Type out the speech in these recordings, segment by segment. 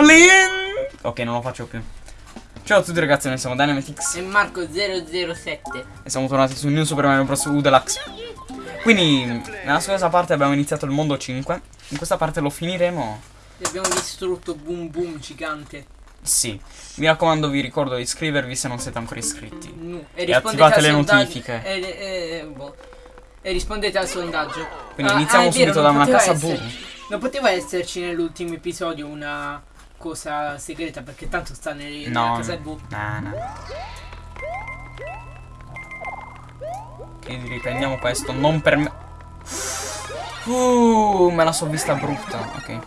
Plin! Ok, non lo faccio più. Ciao a tutti ragazzi, noi siamo Dynamitix E Marco007 e siamo tornati su New Super Mario Bros. U Deluxe. Quindi, nella scorsa parte abbiamo iniziato il mondo 5. In questa parte lo finiremo. E abbiamo distrutto Boom Boom gigante Sì. Mi raccomando, vi ricordo di iscrivervi se non siete ancora iscritti. Nu. E attivate al le notifiche. E, e- boh. E rispondete al sondaggio Quindi Ah, iniziamo ah, è vero, subito da una cassa essere- boom. Non poteva esserci nell'ultimo episodio una cosa segreta perché tanto sta nel- nella No, casa no. blu No, no. Ok, riprendiamo questo. Non per me. Uh, me la so vista brutta. Ok.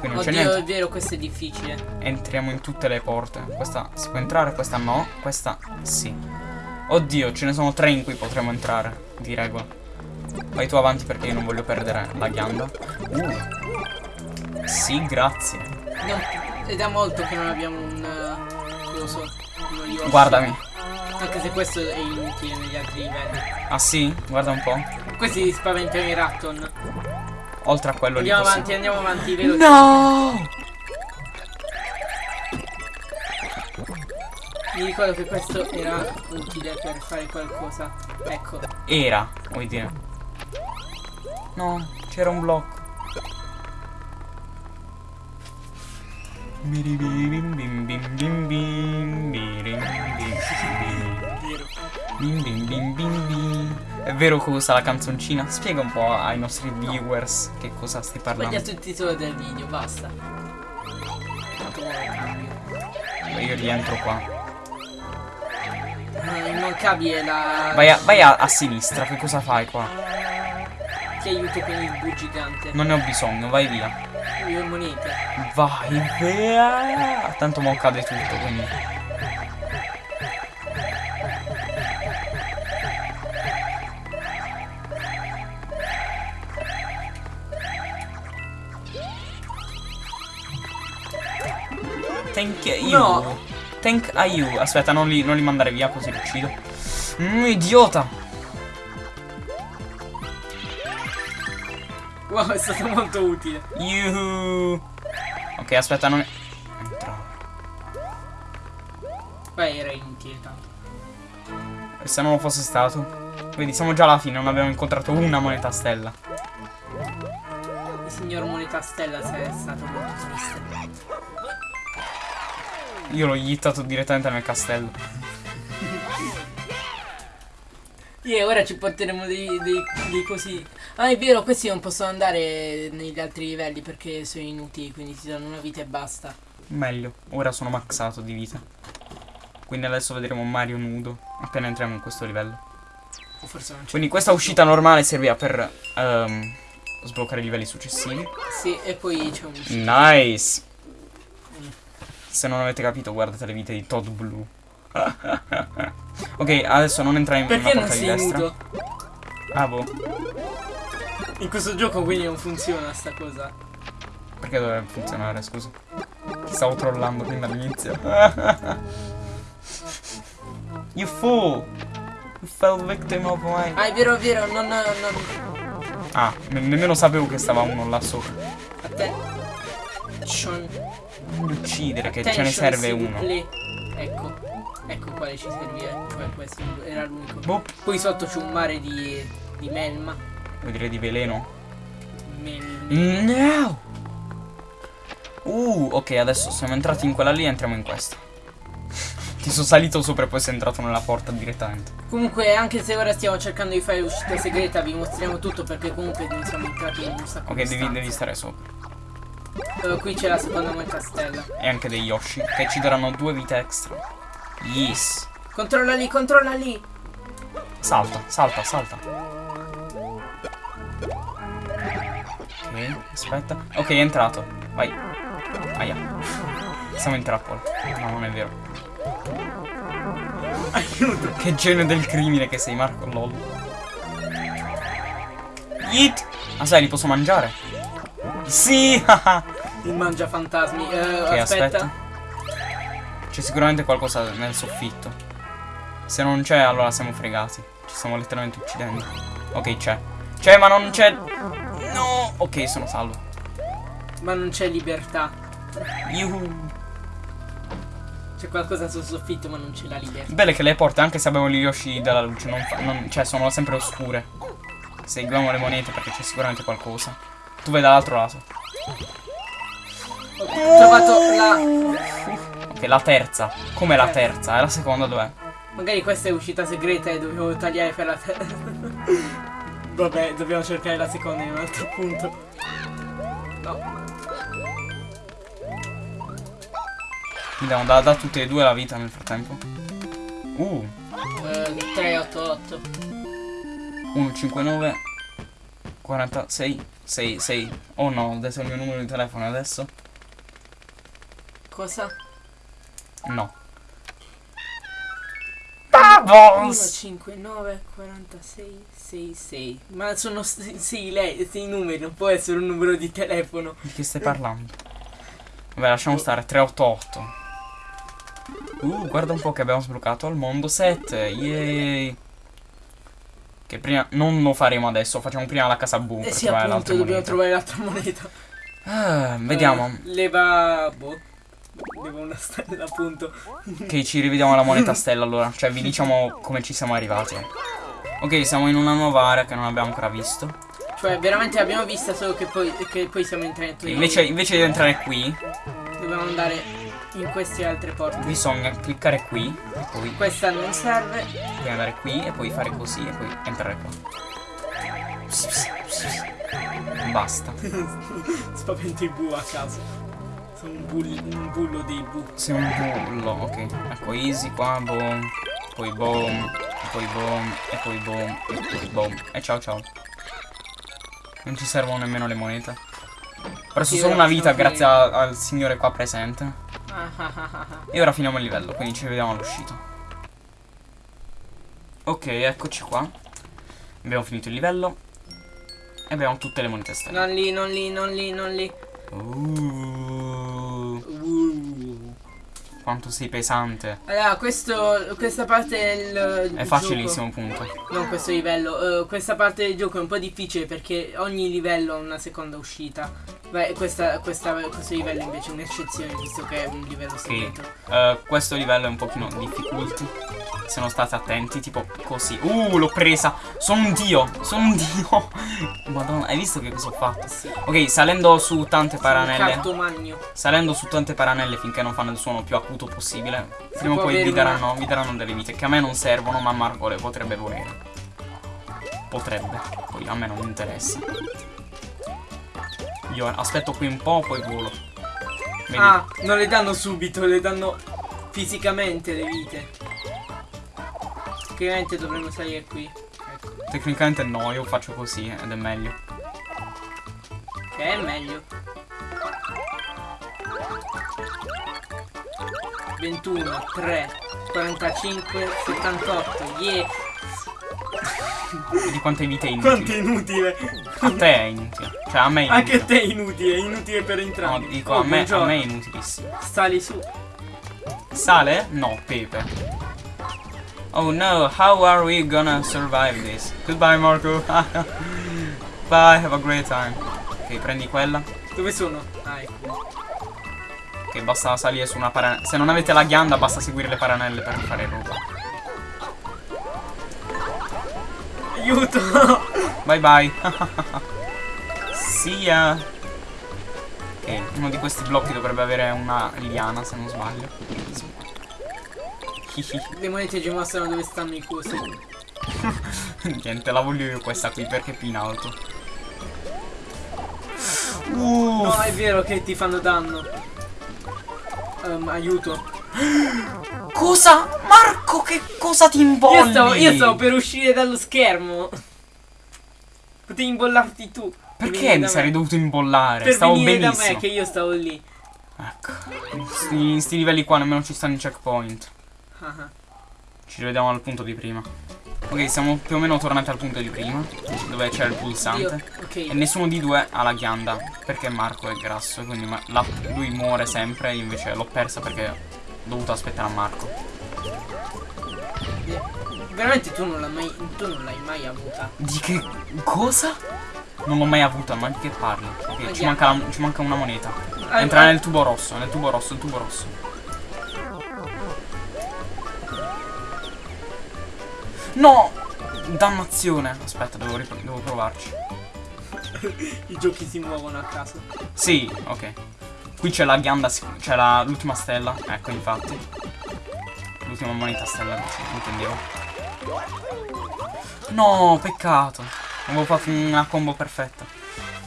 Qui non c'è niente. è vero questo è difficile Entriamo in tutte le porte. Questa si può entrare, questa no. Questa sì. Oddio, ce ne sono tre in cui potremo entrare. Di regola. Vai tu avanti perché io non voglio perdere la ghianda. Uh. Sì, grazie. Non- Ed è molto che non abbiamo un eh, coso uno Yoshi. Guardami. Anche se questo è inutile negli altri livelli Ah sì? Guarda un po'. Questi spaventano i Ratton Oltre a quello Andiamo lì. possiamo- avanti, andiamo avanti, veloci No! Mi ricordo che questo era utile per fare qualcosa Ecco Era, vuoi dire. No, c'era un blocco. È vero cosa la canzoncina? Spiega un po' ai nostri viewers che cosa stai parlando. il titolo del video, basta. Io rientro qua. Eh, Immancabile la... Vai a, vai a, a sinistra, che cosa fai qua? Ti aiuto con il gigante Non ne ho bisogno, vai via. Io monete Vai via. Tanto mo cade tutto, quindi. Thank you. No. Thank you. Aspetta, non li, non li mandare via così li uccido. Mm, idiota. Wow, è stato molto utile Yuhu. Ok, aspetta, non... Entravo. Beh, era inutile tanto E se non lo fosse stato? Vedi, siamo già alla fine, non abbiamo incontrato una moneta stella. Il signor Moneta Stella è stato molto triste Io l'ho yittato direttamente nel castello. E ora ci porteremo dei, dei, dei così. Ah, è vero, questi non possono andare negli altri livelli perché sono inutili, quindi ti danno una vita e basta. Meglio, ora sono maxato di vita. Quindi adesso vedremo Mario nudo appena entriamo in questo livello. O forse non c'è. Quindi questa uscita normale serviva per ehm, sbloccare i livelli successivi. Sì, e poi c'è un. Nice! Se non avete capito, guardate le vite di Todd Blue. ok, adesso non entrare in Perché una porta di destra. nudo? Ah, boh. In questo gioco quindi non funziona sta cosa. Perché dovrebbe funzionare, scusa? Ti stavo trollando prima all'inizio. you fool! You fell victim of my... Ah, è vero, è vero, non. non Ah, ne- nemmeno sapevo che stava uno là sopra. a te. Sean. Non uccidere, che ce ne Attention, serve vous uno. plaît. Ecco. Ecco quale ci serviva. Cioè questo era l'unico. Boh, Poi sotto c'è un mare di. di melma. Vuoi dire di veleno? Mel. No! Uh, ok, adesso siamo entrati in quella lì e entriamo in questa. Ti sono salito sopra e poi sei entrato nella porta direttamente. Comunque, anche se ora stiamo cercando di fare l'uscita segreta, vi mostriamo tutto perché comunque non siamo entrati in un sacco Ok, devi, devi stare sopra. Eh, qui c'è la seconda moneta stella. E anche dei Yoshi, che ci daranno due vite extra. Yes. Controlla lì, controlla lì. Salta, salta, salta. Ok, aspetta. Ok, è entrato. Vai. Aia. Siamo in trappola. No, non è vero. Aiuto. Che genio del crimine che sei, Marco LOL. Yeet. Ah, sai, li posso mangiare? Sì! Il mangia fantasmi. Eh, ok, aspetta. aspetta. C'è sicuramente qualcosa nel soffitto. Se non c'è, allora siamo fregati. Ci stiamo letteralmente uccidendo. Ok, c'è. C'è, ma non c'è. No! Ok, sono salvo. Ma non c'è libertà. Yuhu. C'è qualcosa sul soffitto ma non ce l'ha libertà. Belle che le porte, anche se abbiamo gli Yoshi dalla luce, non fa- non- cioè sono sempre oscure. Seguiamo le monete perché c'è sicuramente qualcosa. Tu vai dall'altro lato. Ho trovato la... Ok, la terza. Come la terza? E la seconda dov'è? Magari questa è uscita segreta e dovevo tagliare per la terza. Vabbè, dobbiamo cercare la seconda in un altro punto. No. Vediamo, da, da tutte e due la vita nel frattempo. Uh, Eh, 388. 1, 5, 9, 46, 6, 6. Oh no, adesso è il mio numero di telefono adesso? Cosa? No. 1, Vamos! 5, 9, 46, 6, 6. Ma sono 6 lei, sei numeri, non può essere un numero di telefono. Di che stai parlando? Vabbè, lasciamo stare, 388. Uh, guarda un po' che abbiamo sbloccato al mondo 7, yay! Che prima, non lo faremo adesso, facciamo prima la casa boom Eh sì, appunto, dobbiamo moneta. trovare l'altra moneta. Ah, vediamo, Eh, leva... boh. Leva una stella, appunto. che ci rivediamo la moneta stella allora, cioè vi diciamo come ci siamo arrivati. Ok, siamo in una nuova area che non abbiamo ancora visto. Cioè, veramente l'abbiamo vista solo che poi, che poi siamo entrati. Invece, invece di entrare qui, Dobbiamo andare in queste altre porte. bisogna cliccare qui, e poi, Questa non serve. poi andare qui, e poi fare così, e poi entrare qua. Basta. Spavento i bu a caso. Un, bull- un bullo dei bu. Sei un bullo, ok. Ecco, easy qua, boom. Poi boom. Poi boom. E poi boom. E poi boom. E ciao ciao. Non ci servono nemmeno le monete. Sì, solo una vita grazie a- al signore qua presente. Ah. E ora finiamo il livello, quindi ci vediamo all'uscita. Ok, eccoci qua. Abbiamo finito il livello. E abbiamo tutte le monete stelle. Non lì, non lì, non lì, non lì. Uh. Quanto sei pesante. Allora, questo, questa parte del È facilissimo, punto. gioco- non questo livello. eh, questa parte del gioco è un po' difficile perché ogni livello ha una seconda uscita. Beh, questa, questa- questo livello invece è un'eccezione visto che è un livello segreto. Eh, questo livello è un pochino difficulty. Se non state attenti, tipo così. Uh, l'ho presa. Sono un dio. Sono un dio. Madonna, hai visto che cosa ho fatto? Ok, salendo su tante paranelle. Salendo su tante paranelle finché non fanno il suono più acuto possibile. Prima o poi vi daranno, vi daranno delle vite che a me non servono, ma a Marco le potrebbe volere. Potrebbe. Poi a me non interessa. Io aspetto qui un po', poi volo. Vedi? Ah, non le danno subito, le danno fisicamente le vite. Tecnicamente dovremmo salire qui. Ecco. Tecnicamente no, io faccio così ed è meglio. Che è meglio. 21, 3, 45, 78. Yeah. Vedi quante vite inutili. inutile. A te è inutile. Cioè a me è Anche a inutile. te è inutile, è inutile per No, entrambi. dico Oh, a me, a me è inutilissimo. Sali su. Sale? No, pepe. Oh no, how are we gonna survive this? Goodbye Marco. Bye, have a great time. Ok, prendi quella. Dove sono? Ah, ecco. Che basta salire su una paranella. Se non avete la ghianda, basta seguire le paranelle per fare roba. Aiuto! Bye bye. Ya. Ok, uno di questi blocchi dovrebbe avere una liana, se non sbaglio. Le monete ci mostrano dove stanno i cosi. Niente, la voglio io questa qui perché è più in alto. Uh, No, è vero che ti fanno danno. Ehm, aiuto. cosa? Marco, che cosa ti imbolli? Io stavo, io stavo per uscire dallo schermo. Potevi imbollarti tu. Per Perché mi sarei me. dovuto imbollare? Per Stavo venire da benissimo. me che io stavo lì. Ecco. In sti, in sti livelli qua nemmeno ci stanno i checkpoint. Ci rivediamo al punto di prima. Ok, siamo più o meno tornati al punto di prima. Dove c'è il Io, pulsante. E nessuno di due ha la ghianda. Perché Marco è grasso. Quindi la- lui muore sempre. Io invece l'ho persa perché ho dovuto aspettare a Marco. Veramente tu non l'hai mai, tu non l'hai mai avuta. Di che cosa? Non l'ho mai avuta, ma di che parli? Ok, ci manca, la- ci manca una moneta. Ah, Entra ah. nel tubo rosso, nel tubo rosso, il tubo rosso. No! Dannazione. Aspetta, devo, devo provarci. I giochi si muovono a caso. Sì, ok. Qui c'è la ghianda, c'è l'ultima stella. Ecco, infatti. L'ultima moneta stella, intendevo. No, peccato. Avevo fatto una combo perfetta.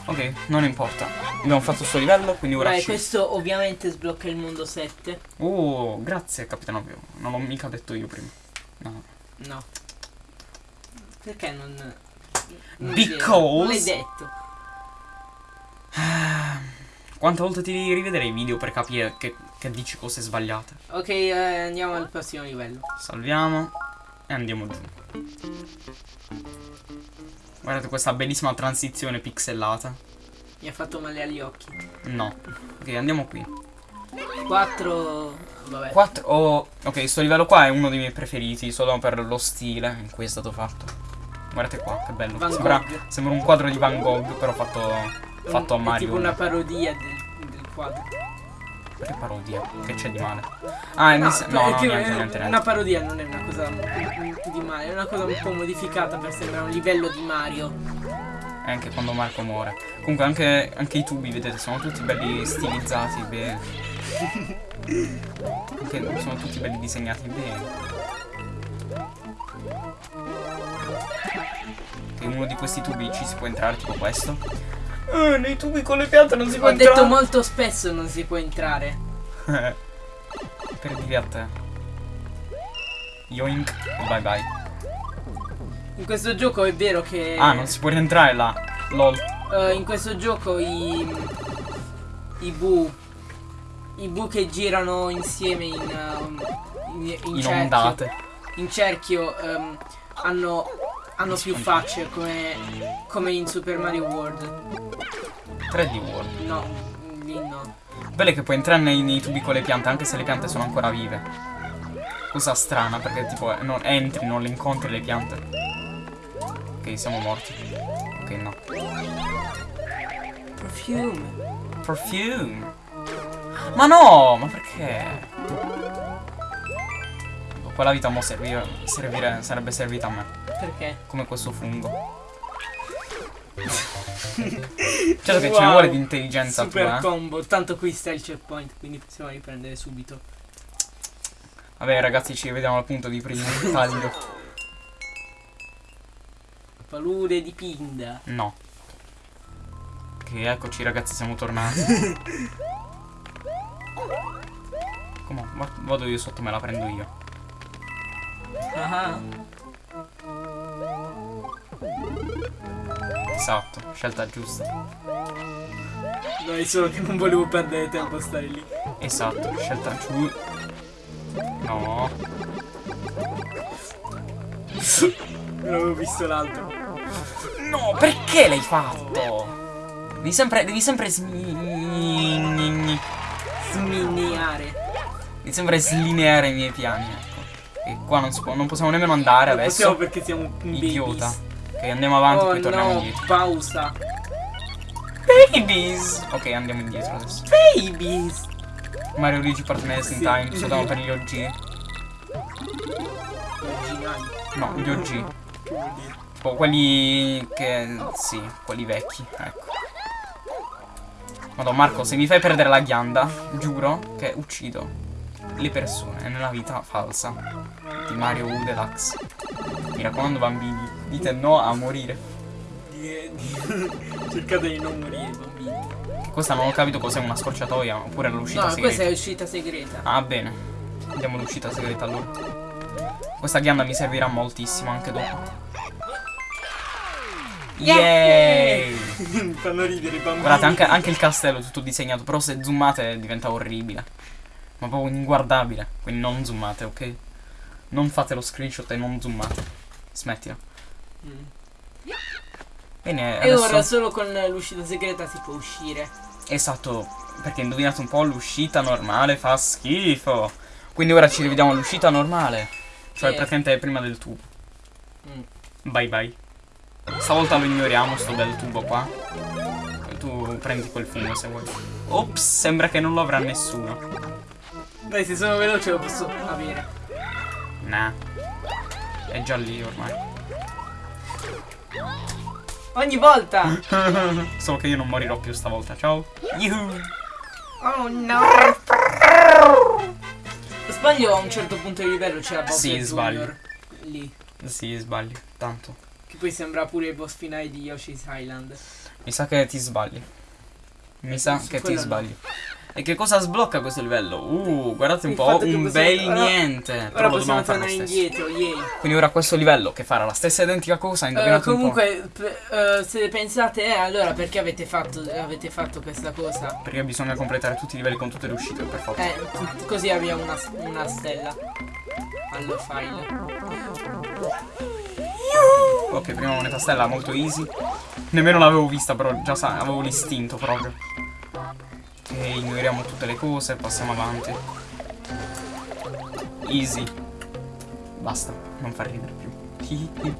Ok, non importa. Abbiamo fatto sto livello, quindi ora ci... questo ovviamente sblocca il mondo 7. Oh, grazie, capitano Pio. Non l'ho mica detto io prima. No. No. Perché non... non Because- l'hai detto. Quante volte ti devi rivedere i video per capire che, che dici cose sbagliate? Ok, eh, andiamo al prossimo livello. Salviamo e andiamo giù. Guardate questa bellissima transizione pixellata. Mi ha fatto male agli occhi. No. Ok, andiamo qui. 4... Vabbè. 4. Oh, ok, sto livello qua è uno dei miei preferiti, solo per lo stile in cui è stato fatto. Guardate qua, che bello. Sembra, sembra un quadro di Van Gogh, però fatto, fatto a È Mario. tipo una parodia del, del quadro. Che parodia? Che c'è di male? Ah, è No, mis- no, è no, che niente, è- niente, Una parodia non è una cosa di male, è una cosa un po' modificata per sembrare un livello di Mario. E anche quando Marco muore. Comunque anche, anche i tubi, vedete, sono tutti belli stilizzati bene. Anche sono tutti belli disegnati bene. Che in uno di questi tubi ci si può entrare, tipo questo. Eh, nei tubi con le piante non si può Ho detto entrare. molto spesso non si può entrare. per dire a te. Yoink, bye bye. In questo gioco è vero che... Ah, non si può rientrare là. LOL. eh, in questo gioco i... I bu... I bu che girano insieme in... um, in, in In cerchio, ondate. in cerchio ehm, hanno... Hanno più facce come... Come in Super Mario World. 3D World. No, lì no. Bello è che puoi entrare nei, nei tubi con le piante, anche se le piante sono ancora vive. Cosa strana, perché tipo eh, non entri, non le incontri le piante. Ok, siamo morti. Ok, no. Perfume. Perfume. Ma no, ma perché? Quella vita mo servire, servire, sarebbe servita a me. Perché? Come questo fungo. certo che ce ne Wow. vuole di intelligenza Super tua, eh. combo. Tanto qui sta il checkpoint, quindi possiamo riprendere subito. Vabbè ragazzi, ci vediamo al punto di primo taglio. Palude di pinda. No. Che eccoci ragazzi, siamo tornati. Come? Va- Vado io sotto, me la prendo io. Ah, Esatto, scelta giusta. no, è solo che non volevo perdere tempo a stare lì. Esatto, scelta giù. No. Non avevo visto l'altro. No, perché l'hai fatto? Devi sempre, devi sempre smi- Sminiare. Devi sempre slineare i miei piani, ecco. E qua non, può, non possiamo nemmeno andare Non possiamo adesso. perché siamo un Idiota. babies. Ok, andiamo avanti, Oh poi torniamo no, indietro. pausa. Babies! Ok, andiamo indietro adesso. Babies. Mario Luigi Partners in Sì. Time, soltanto per gli OG. No, gli OG. Tipo quelli che... sì, quelli vecchi, ecco. Madonna Marco, se mi fai perdere la ghianda, giuro che uccido le persone nella vita falsa di Mario U Deluxe. Mi raccomando bambini, dite no a morire. Cercate di non morire, bambini. Questa non ho capito cos'è una scorciatoia, oppure l'uscita No, segreta. questa è uscita segreta. Ah, bene. Andiamo all'uscita segreta allora. Questa ghianda mi servirà moltissimo anche dopo. Mi fanno ridere i bambini. Guardate, anche, anche il castello è tutto disegnato, però se zoomate diventa orribile. Ma proprio inguardabile. Quindi non zoomate, ok? Non fate lo screenshot e non zoomate. Smettila. Mm. Bene, E adesso... ora solo con l'uscita segreta si può uscire. Esatto, perché indovinate un po', l'uscita normale fa schifo. Quindi ora ci rivediamo all'uscita normale. Cioè Sì. praticamente prima del tubo. Mm. Bye bye. Stavolta lo ignoriamo sto bel tubo qua. Tu prendi quel fungo se vuoi. Ops, sembra che non lo avrà nessuno. Dai, se sono veloce lo posso avere. Nah. È già lì ormai. Ogni volta! Solo che io non morirò più stavolta. Ciao. Yuhu. Oh no! Sbaglio a un certo punto di livello c'è la Bowser Sì, Junior. sbaglio. Lì. Sì, sbaglio. Tanto. Che poi sembra pure il boss finale di Yoshi's Island. Mi sa che ti sbagli. Mi sa che ti quello no. E che cosa sblocca questo livello? Uh, guardate un Il po', un possiamo- bel ora- niente. Ora Però possiamo dobbiamo fare lo tornare stesso. indietro, yay. Quindi ora questo livello che farà la stessa identica cosa, Eh, indovinate un po'. comunque, eh, se pensate, eh, allora perché avete fatto, avete fatto questa cosa? Perché bisogna completare tutti i livelli con tutte le uscite, per forza. Eh, così abbiamo una, una stella allo file. Ok, prima moneta stella, molto easy. Nemmeno l'avevo vista, però già sa, avevo l'istinto proprio. Ok, ignoriamo tutte le cose, passiamo avanti. Easy. Basta, non fa ridere più.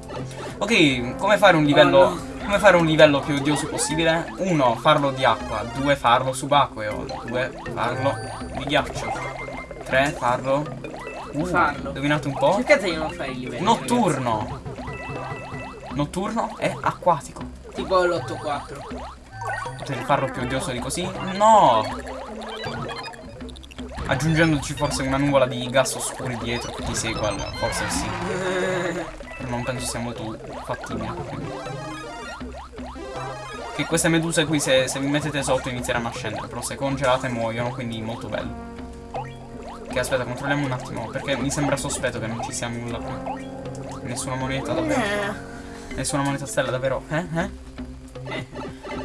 ok, come fare un livello. Oh, no. Come fare un livello più odioso possibile? Uno, farlo di acqua. Due, farlo subacqueo. Due, farlo di ghiaccio. Tre, farlo. Uh, Farlo. Indovinate un po'? Cercate di non fare i livelli. Notturno. Notturno è acquatico. ragazzi. Tipo l'8-4. Potete farlo più odioso di così? No! Aggiungendoci forse una nuvola di gas oscuri dietro che ti segua, forse sì. Però non penso sia molto fattibile. Che queste meduse qui se, se vi mettete sotto inizieranno a scendere, però se congelate muoiono, quindi molto bello. Che aspetta, controlliamo un attimo, perché mi sembra sospetto che non ci sia nulla qui. Nessuna moneta davvero. Nessuna moneta stella davvero. Eh? Eh?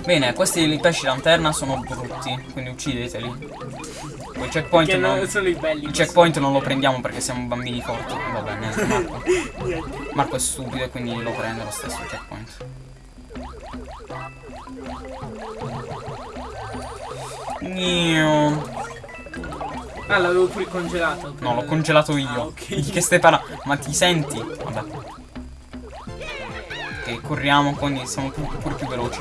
Bene, questi pesci lanterna sono brutti, quindi uccideteli. Il checkpoint Che non, belli. il checkpoint non lo prendiamo perché siamo bambini forti. Vabbè, niente, Marco. Marco è stupido e quindi lo prende lo stesso il checkpoint. Nio. Ah, l'avevo pure congelato. No, l'ho congelato io. Ah, ok. Di che stai parlando? Ma ti senti? Vabbè. Ok, corriamo, quindi siamo pu- pure più veloci.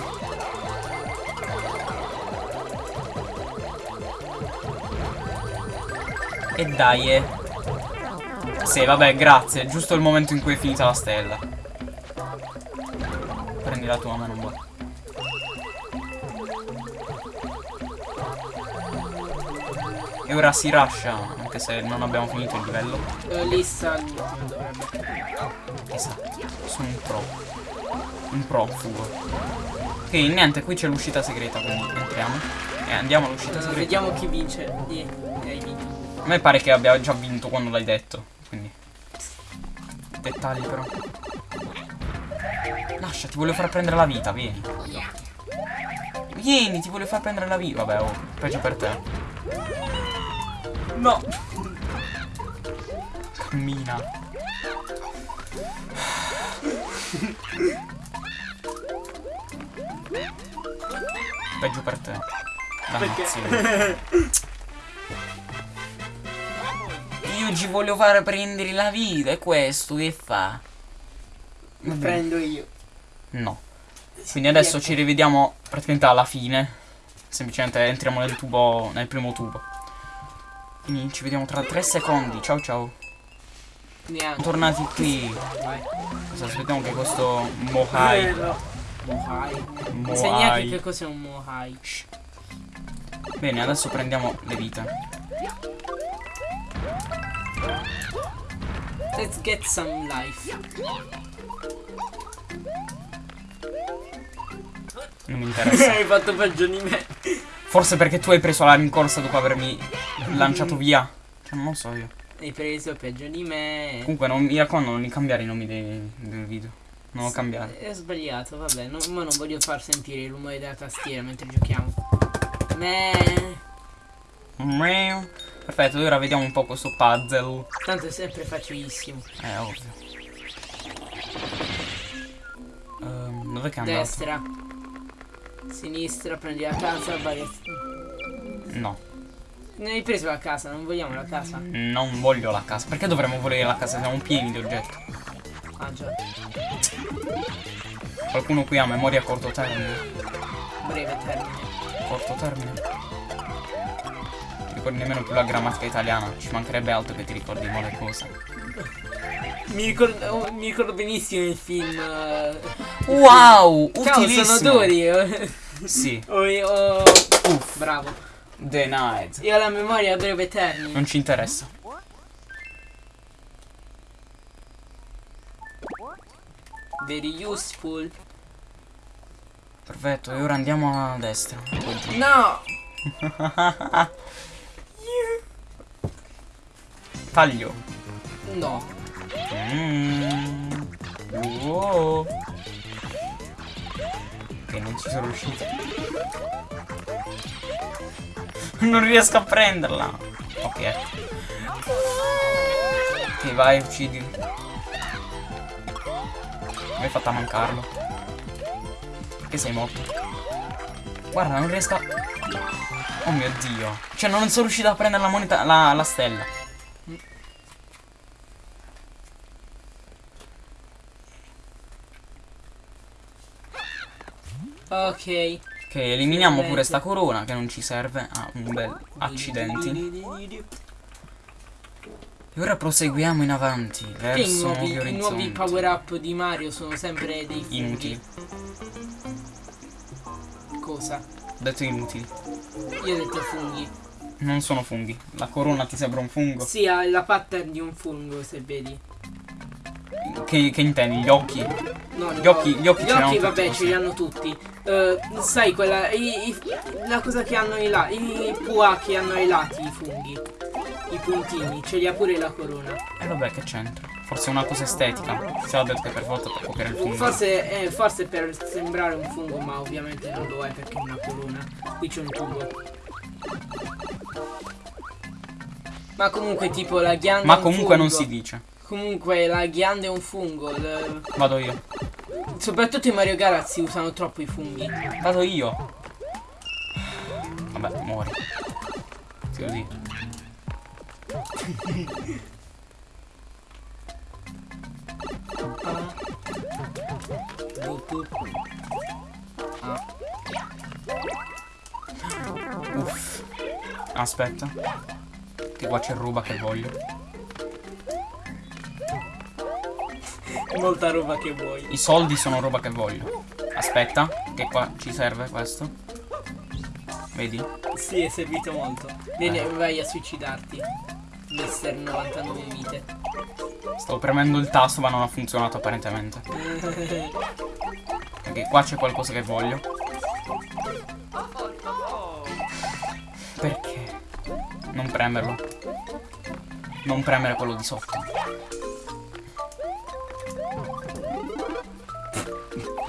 E dai, eh. Sì, vabbè, grazie. Giusto il momento in cui è finita la stella. Prendi la tua, ma non va. E ora si rusha, anche se non abbiamo finito il livello. Eh, lì sta l'ultimo dovrebbe. Esatto, sono un pro. Un pro, fugo. Ok, niente, qui c'è l'uscita segreta, quindi entriamo. E andiamo all'uscita Eh, segreta. vediamo chi vince. Vinto. A me pare che abbia già vinto quando l'hai detto, quindi. Dettagli però. Lascia, ti voglio far prendere la vita, vieni. Vieni, ti voglio far prendere la vita. Vabbè, oh, peggio per te. No! Cammina. Peggio per te. Dannazione. Ci voglio fare prendere la vita, e questo che fa? Lo prendo io. No. Quindi adesso ci rivediamo praticamente alla fine. Semplicemente entriamo nel tubo, nel primo tubo. Quindi ci vediamo tra 3 secondi. Ciao ciao. Neanche. Tornati qui. Cosa aspettiamo che questo Mohai. Mohai. Mohai. che cos'è un Mohai. Bene, adesso prendiamo le vite. Let's get some life. Non mi interessa. hai fatto peggio di me. Forse perché tu hai preso la rincorsa dopo avermi lanciato via. Cioè, non lo so io. Hai preso peggio di me. Comunque, non, mi raccomando, non cambiare i nomi dei, del video. Non lo cambiare. È sbagliato, vabbè. No, ma non voglio far sentire il rumore della tastiera mentre giochiamo. Me. Meow. Perfetto, ora vediamo un po' questo puzzle. Tanto è sempre facilissimo. Eh, ovvio. Ehm, dov'è che è andato? Destra. Sinistra, prendi la casa, vai. No, Ne hai preso la casa, non vogliamo la casa. non voglio la casa. Perché dovremmo volere la casa? Siamo pieni di oggetti. Ah già, Qualcuno qui ha memoria a corto termine. breve termine. corto termine. Ricordi nemmeno più la grammatica italiana. Ci mancherebbe altro che ti ricordi mo le cose. Mi ricordo, mi ricordo benissimo il film. eh, Wow! Ciao, Utilissimo! sono Dori. Sì. Oh, oh, Uff. bravo. Denied. Io ho la memoria a breve termine. Non ci interessa. Very useful. Perfetto, e ora andiamo a destra. No! Taglio. No. Mm. Wow. Ok, non ci sono riuscito. Non riesco a prenderla. Ok. Ok, vai, uccidi. Mi hai fatto a mancarlo. Perché sei morto? Guarda, non riesco a... Oh mio dio. Cioè, non sono riuscito a prendere la moneta, la, la stella. Ok. Ok, eliminiamo pure sta corona che non ci serve. Ah, un bel accidenti. E ora proseguiamo in avanti verso nuovi, nuovi i nuovi power up di Mario sono sempre dei funghi. Inutili. Cosa? Ho detto inutili. Io ho detto funghi. Non sono funghi. La corona ti sembra un fungo? Sì, ha la pattern di un fungo, se vedi. Che, che intendi? Gli occhi? No, Gli occhi- gli occhi ce l'hanno tutti vabbè, così. ce li hanno tutti. Eh, sai quella. i- i- la cosa che hanno i lati. I pua che hanno ai lati, i funghi. I puntini, ce li ha pure la corona. E vabbè, che c'entra? Forse è una cosa estetica. Si ha detto che per volta per copiare il fungo. Forse, eh, forse per sembrare un fungo, ma ovviamente non lo è perché è una corona. Qui c'è un tubo. Ma comunque tipo la ghianda Ma comunque non si dice. Comunque la ghianda è un fungo. il- Vado io. Soprattutto in Mario Galaxy usano troppo i funghi. Vado io. Vabbè, muori. Lo dico. Uff. Aspetta. Che qua c'è roba che voglio. Molta roba che vuoi. I soldi sono roba che voglio. Aspetta, che qua ci serve questo. Vedi? Sì, è servito molto. Vieni, vai a suicidarti. Mister 99 vite. Stavo premendo il tasto ma non ha funzionato apparentemente. Ok, qua c'è qualcosa che voglio. Perché? Non premerlo. Non premere quello di sotto.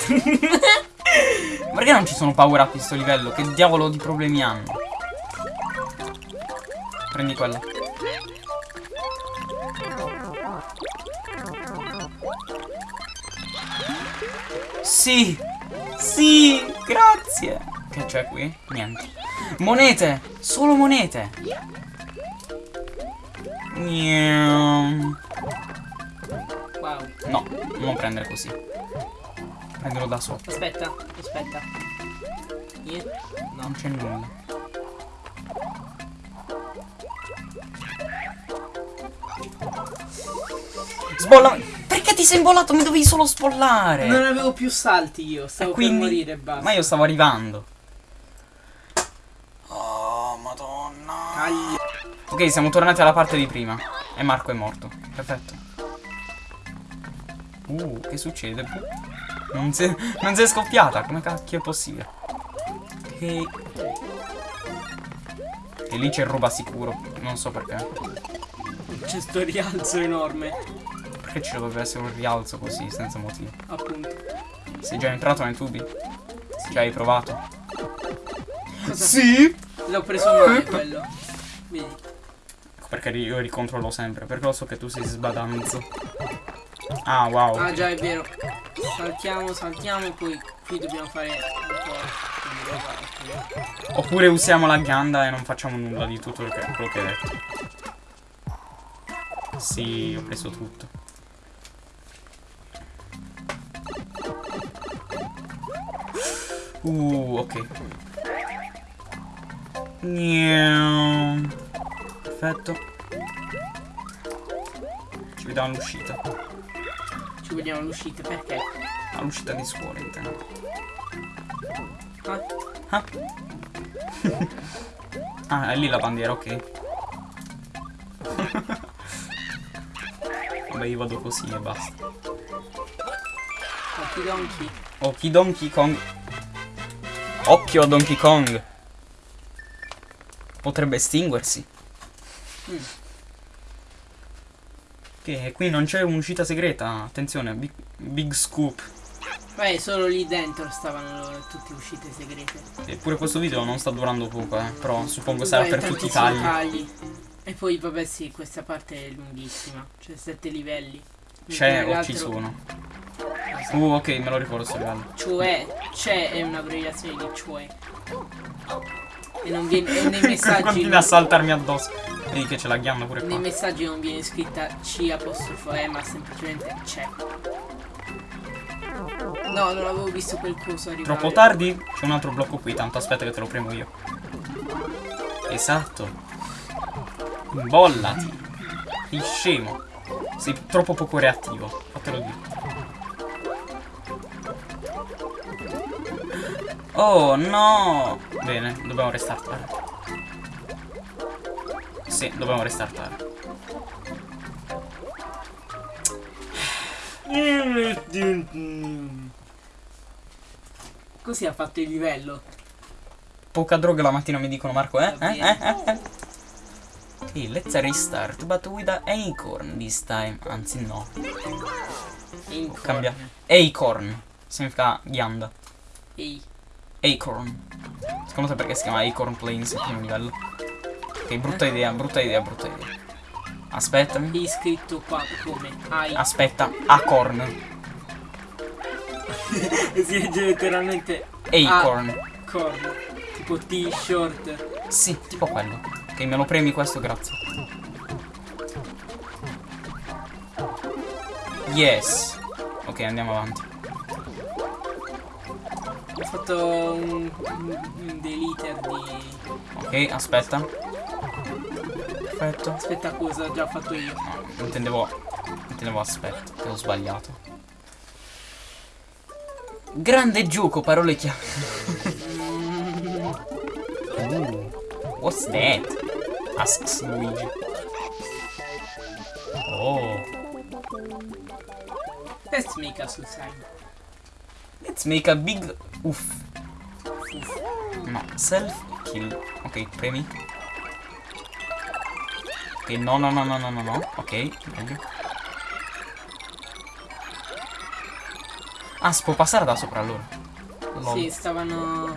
Perché non ci sono power up in sto livello? Che diavolo di problemi hanno? Prendi quello. Sì! Sì! Grazie! Che c'è qui? Niente. Monete! Solo monete! Wow. No, non prendere così. Prendilo da sotto. Aspetta, aspetta. No. Non c'è nulla. Sbolla. Perché ti sei imbollato? Mi dovevi solo spollare. Non avevo più salti io, stavo E quindi- per morire e basta. Ma io stavo arrivando. Oh, madonna. Cagli. Ok, siamo tornati alla parte di prima. E Marco è morto. Perfetto. Uh, che succede? Non si, non si è scoppiata. Come cacchio è possibile? Ok. E lì c'è roba sicuro. Non so perché. C'è sto rialzo enorme. Perché ci dovrebbe essere un rialzo così, senza motivo. Appunto. Sei già entrato nei tubi? Ci hai provato? Cosa? Sì! L'ho preso male quello. Vedi. Perché io ricontrollo sempre. Perché lo so che tu sei sbadanzo. Ah, wow. Ah già è vero. Saltiamo, saltiamo, poi qui dobbiamo fare un po' roba. Oppure usiamo la ghianda e non facciamo nulla di tutto quello che hai detto. Sì, ho preso tutto. Uh, ok. Perfetto. Ci vediamo all'uscita. Ci vediamo all'uscita, perché? All'uscita di scuola, intendo. Ah, Ah. ah, è lì la bandiera, ok. Vabbè, io vado così e basta. Donkey Donkey. Occhi Donkey Kong. Occhio a Donkey Kong. Potrebbe estinguersi. Mm. Che qui non c'è un'uscita segreta. Attenzione, big, big scoop. Beh, solo lì dentro stavano tutte uscite segrete. Eppure questo video non sta durando poco, eh. Però suppongo sarà Beh, per tutti i tantissimi tagli. E poi, vabbè, sì, questa parte è lunghissima. C'è sette livelli. C'è o ci sono. non so. Uh, ok, me lo ricordo sto livello. Cioè, c'è è un'abbreviazione di cioè. E non viene. E nei messaggi. Continua a saltarmi addosso. Vedi che c'è la ghianda pure nei qua. messaggi non viene scritta C apostrofo E, ma semplicemente c'è. No, non avevo visto quel coso arrivare. Troppo tardi? C'è un altro blocco qui, tanto aspetta che te lo premo io. Esatto. Bollati. Sei scemo. Sei troppo poco reattivo. Fatelo dire. Oh no! Bene, dobbiamo restartare. Sì, dobbiamo restartare. Così ha fatto il livello. Poca droga la mattina mi dicono Marco, eh? Eh? Eh? Eh? eh? Ok, let's restart, but with an acorn this time. Anzi no. In Cambia. corn. Acorn. Significa ghianda. Ehi. Acorn. Secondo te perché si chiama Acorn Plains il primo livello? Ok, brutta idea, brutta idea, brutta idea. Aspettami. È scritto qua come hai. Aspetta, Acorn. si legge letteralmente Acorn. corn. Tipo t-shirt. Sì, tipo quello. Ok, me lo premi questo, grazie. Yes. Ok, andiamo avanti. Ho fatto un, un, deliter di. Ok, aspetta. Perfetto. Aspetta cosa ho già fatto io. No, intendevo. Intendevo aspetta, che ho sbagliato. Grande gioco, parole chiave. Ooh, what's that? Asks Luigi. Oh, Let's make a suicide. let's make a big uff. No, self kill. Ok, premi. Ok, no, no, no, no, no, no, no. Ok, meglio. Ah, si può passare da sopra allora. Lol. Sì, stavano.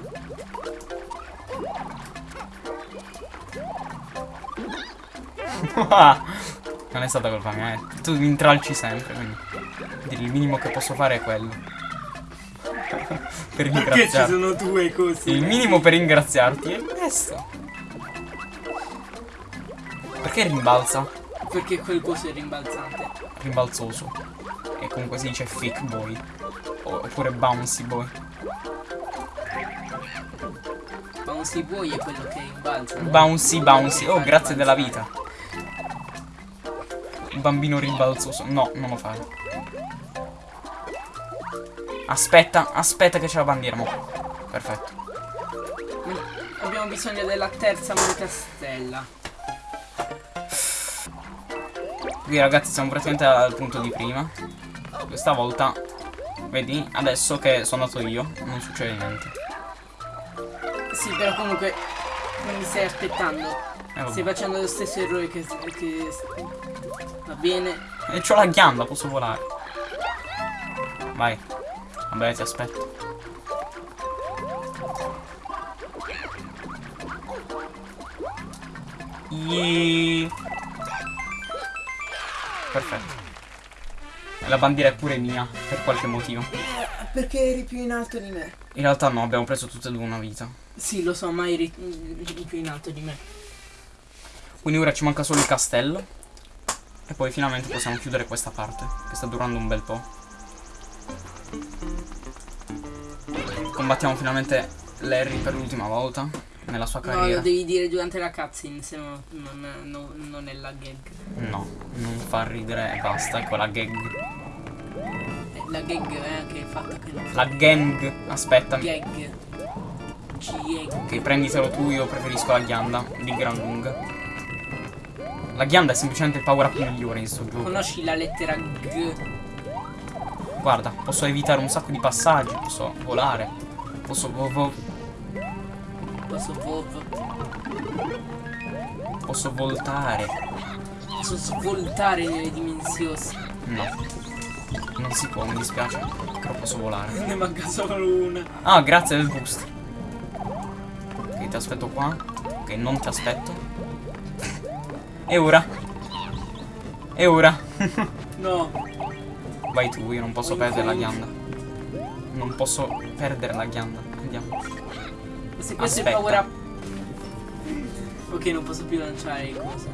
non è stata colpa mia, eh. Tu mi intralci sempre, quindi. quindi il minimo che posso fare è quello. per Perché ci ringraziarti. sono due così? Il minimo per ringraziarti è questo. Perché rimbalza? Perché quel coso è rimbalzante. Rimbalzoso. E comunque si dice fake boy. Oppure bouncy boy. Bouncy Boy è quello che rimbalza. Bouncy bouncy. Oh, grazie della vita. Bambino rimbalzoso. No, non lo fare. Aspetta, aspetta che c'è la bandiera. mo. Perfetto. Abbiamo bisogno della terza moneta stella. Qui ragazzi siamo praticamente al punto di prima. Questa volta, vedi, adesso che sono andato io, non succede niente. Sì, però comunque non mi stai aspettando. Eh. Stai facendo lo stesso errore che, che va bene. E c'ho la ghianda, posso volare. Vai. Vabbè, ti aspetto. Yeee. Perfetto. La bandiera è pure mia, per qualche motivo. Perché eri più in alto di me? In realtà no, abbiamo preso tutte e due una vita. Sì, lo so, ma eri più in alto di me. Quindi ora ci manca solo il castello. E poi finalmente possiamo chiudere questa parte, che sta durando un bel po'. Combattiamo finalmente Larry per l'ultima volta. nella sua No, carriera. lo devi dire durante la cutscene, se no non, no- non è la gag. No, non fa ridere e basta, ecco la gag. Eh, La gag è anche il fatto che non La gang, aspettami. gag. G-gag. Ok, prenditelo tu, io preferisco la ghianda di gran lunga. La ghianda è semplicemente il power up migliore in sto gioco. Conosci la lettera G? Guarda, posso evitare un sacco di passaggi, posso volare, posso vo- vo- Posso vov. posso voltare. Posso svoltare nelle dimensioni. No. Non si può, mi dispiace. Però posso volare. Ne manca solo una. Ah, grazie del boost. Ok, ti aspetto qua. Ok, non ti aspetto. E ora? E ora? No. Vai tu, io non posso Vai, perdere la ghianda. Non posso perdere la ghianda. Andiamo. Se questo Aspetta. è up. Ok, non posso più lanciare il coso.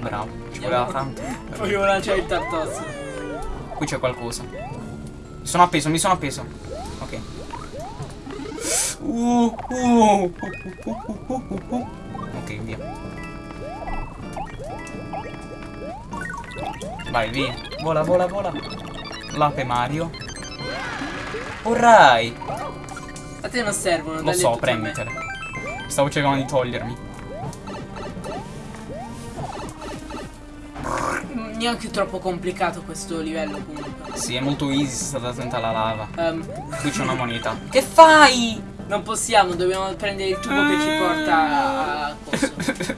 Bravo, ci voleva tanto. Voglio lanciare il tartos. Qui c'è qualcosa. Mi sono appeso, mi sono appeso. Ok. Uh, uh, uh, uh, uh, uh. Ok, via. Vai, via. Vola, vola, vola. L'ape Mario. Alright. A te non servono, Lo so, prenditele. Stavo cercando di togliermi. Neanche troppo complicato questo livello comunque. Sì, è molto easy se state attenti alla lava. Ehm, Qui c'è una moneta. Che fai? non possiamo, dobbiamo prendere il tubo che ci porta a coso.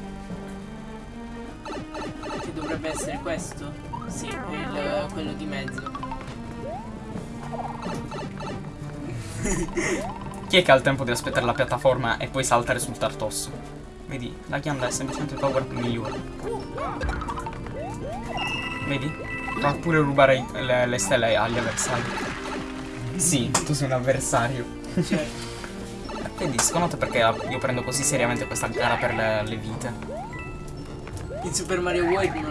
che dovrebbe essere questo? Sì, il- quello di mezzo. Chi è che ha il tempo di aspettare la piattaforma e poi saltare sul tartosso? Vedi, la ghianda è semplicemente il power migliore. Vedi? Fa pure rubare le, le stelle agli avversari. Sì, tu sei un avversario. Certo. Vedi, secondo te perché io prendo così seriamente questa gara per le, le vite? In Super Mario World non,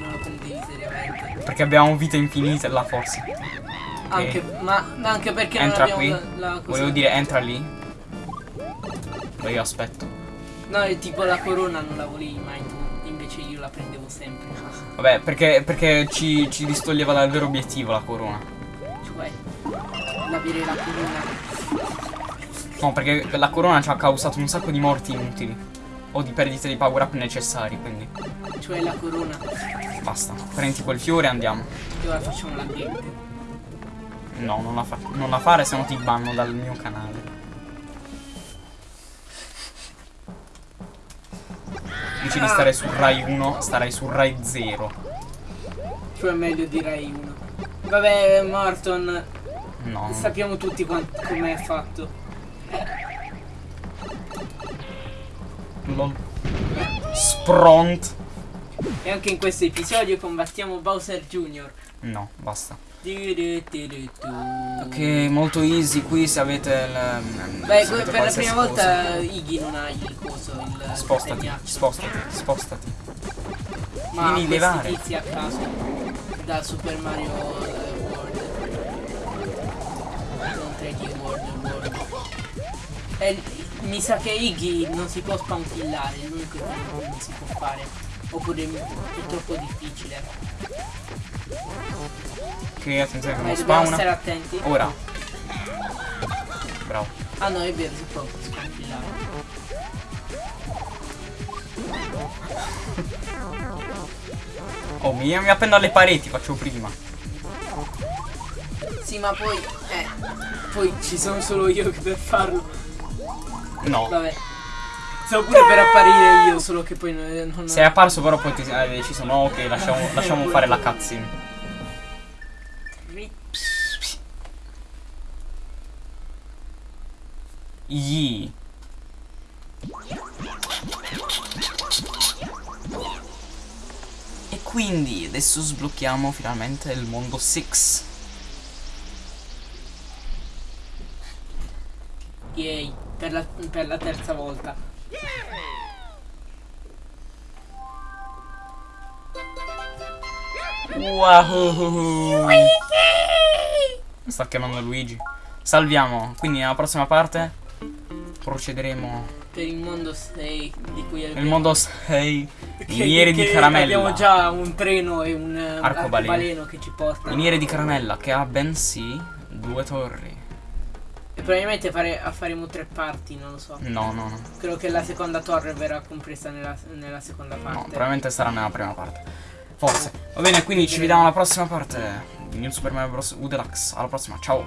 non lo prendevi seriamente. Perché abbiamo vite infinite là forse. Anche, ma ma anche perché Entra non qui. la, la. Volevo dire, entra lì. Ma io aspetto. No, è tipo la corona non la volevi mai tu, invece io la prendevo sempre. Vabbè, perché, perché ci, ci distoglieva dal vero obiettivo la corona. Cioè, l'avere la corona. No, perché la corona ci ha causato un sacco di morti inutili. O di perdite di power up necessari, quindi Cioè la corona. basta. Prendi quel fiore e andiamo. E ora facciamo la gag. No, non la, fa- non la fare, se no ti banno dal mio canale. Invece di stare su Rai 1, starai su Rai 0. Cioè meglio direi uno. Vabbè, Morton, No. sappiamo tutti quan- com'è fatto. Lol. Spront. E anche in questo episodio combattiamo Bowser Jr. No, basta. Ok, molto easy qui se avete il... Beh, se avete per la prima qualsiasi volta Iggy non ha il coso, il cosa. Spostati, spostati, spostati. Ma questi levare. tizi a caso da Super Mario eh, World. Non 3D World World. E mi sa che Iggy non si può spankillare, è l'unico che non si può fare. Oppure è troppo difficile. Ok, attenzione che non dobbiamo spawna. stare attenti. Ora. Bravo. Ah no, è vero, si può spankillare. Oh, mi, mi appendo alle pareti, faccio prima. Sì, ma poi. Eh. Poi ci sono solo io che per farlo. No. Vabbè. Stavo pure per apparire io, solo che poi non. non Sei apparso però poi ti hai deciso no, ok, lasciamo, lasciamo fare la cutscene. Yee. E quindi adesso sblocchiamo finalmente il mondo 6. Yay, per la, per la terza volta. Wow. Sta chiamando Luigi. Salviamo. Quindi nella prossima parte procederemo per il mondo 6 di cui abbiamo- mondo 6 che- miniere di caramella. Abbiamo già un treno e un Arcobaleno. arcobaleno che ci porta. Miniere di caramella che ha bensì due torri. E probabilmente fare, faremo tre parti, non lo so. No, no, no. Credo che la seconda torre verrà compresa nella, nella seconda No, parte. probabilmente sarà nella prima parte. Forse. Va bene, quindi ci vediamo alla prossima parte di New Super Mario Bros. U Deluxe. Alla prossima, ciao.